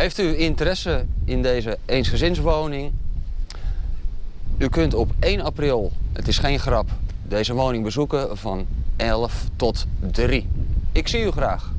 Heeft u interesse in deze eensgezinswoning? U kunt op 1 april, het is geen grap, deze woning bezoeken van 11 tot 3. Ik zie u graag.